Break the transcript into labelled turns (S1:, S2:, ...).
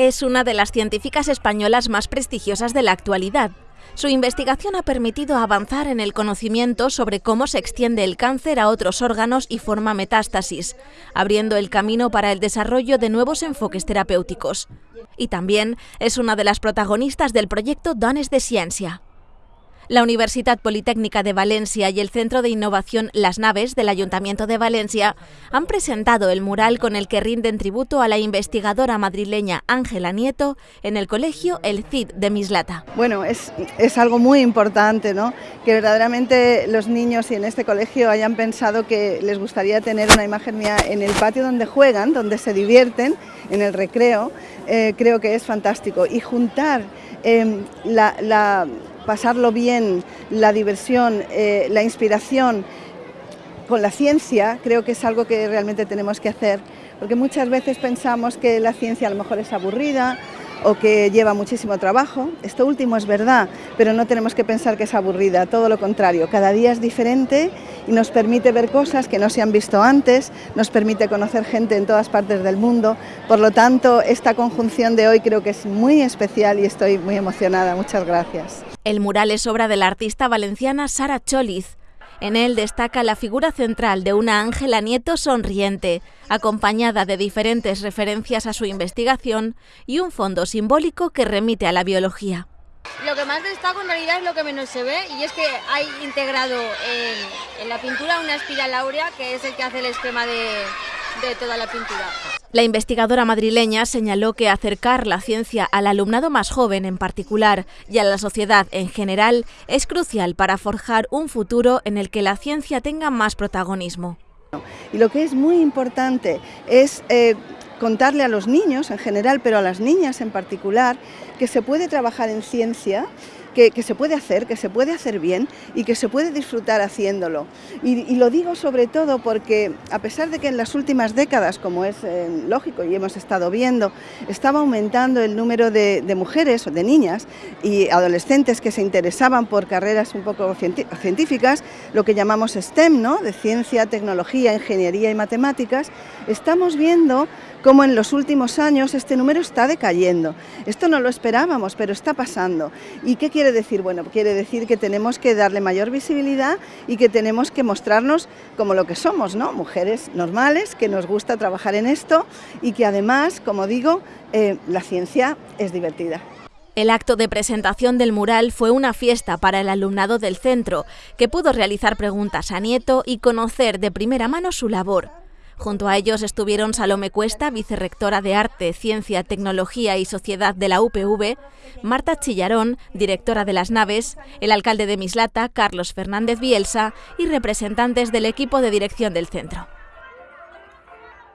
S1: Es una de las científicas españolas más prestigiosas de la actualidad. Su investigación ha permitido avanzar en el conocimiento sobre cómo se extiende el cáncer a otros órganos y forma metástasis, abriendo el camino para el desarrollo de nuevos enfoques terapéuticos. Y también es una de las protagonistas del proyecto Dones de Ciencia. La Universidad Politécnica de Valencia y el Centro de Innovación Las Naves del Ayuntamiento de Valencia han presentado el mural con el que rinden tributo a la investigadora madrileña Ángela Nieto en el colegio El Cid de Mislata.
S2: Bueno, es, es algo muy importante, ¿no? Que verdaderamente los niños y en este colegio hayan pensado que les gustaría tener una imagen mía en el patio donde juegan, donde se divierten, en el recreo, eh, creo que es fantástico. Y juntar la, la pasarlo bien, la diversión, eh, la inspiración con la ciencia, creo que es algo que realmente tenemos que hacer, porque muchas veces pensamos que la ciencia a lo mejor es aburrida, o que lleva muchísimo trabajo. Esto último es verdad, pero no tenemos que pensar que es aburrida, todo lo contrario. Cada día es diferente y nos permite ver cosas que no se han visto antes, nos permite conocer gente en todas partes del mundo. Por lo tanto, esta conjunción de hoy creo que es muy especial y estoy muy emocionada. Muchas gracias.
S1: El mural es obra de la artista valenciana Sara Choliz, en él destaca la figura central de una Ángela Nieto sonriente, acompañada de diferentes referencias a su investigación y un fondo simbólico que remite a la biología.
S3: Lo que más destaco en realidad es lo que menos se ve y es que hay integrado en, en la pintura una espiral áurea que es el que hace el esquema de, de toda la pintura.
S1: La investigadora madrileña señaló que acercar la ciencia al alumnado más joven en particular y a la sociedad en general es crucial para forjar un futuro en el que la ciencia tenga más protagonismo.
S2: Y lo que es muy importante es eh, contarle a los niños en general, pero a las niñas en particular, que se puede trabajar en ciencia que, se puede hacer, que se puede hacer bien y que se puede disfrutar haciéndolo. Y, lo digo sobre todo porque a pesar de que en las últimas décadas, como es eh, lógico y hemos estado viendo, estaba aumentando el número de, de, mujeres o de niñas y adolescentes que se interesaban por carreras un poco científicas, lo que llamamos STEM, ¿no? de ciencia, tecnología, ingeniería y matemáticas, estamos viendo cómo en los últimos años este número está decayendo. Esto no lo esperábamos, pero está pasando. ¿Y qué quiere decir? Bueno, quiere decir que tenemos que darle mayor visibilidad y que tenemos que mostrarnos como lo que somos, ¿no? Mujeres normales, que nos gusta trabajar en esto y que además, como digo, eh, la ciencia es divertida.
S1: El acto de presentación del mural fue una fiesta para el alumnado del centro, que pudo realizar preguntas a Nieto y conocer de primera mano su labor. Junto a ellos estuvieron Salome Cuesta, vicerrectora de Arte, Ciencia, Tecnología y Sociedad de la UPV, Marta Chillarón, directora de las naves, el alcalde de Mislata, Carlos Fernández Bielsa y representantes del equipo de dirección del centro.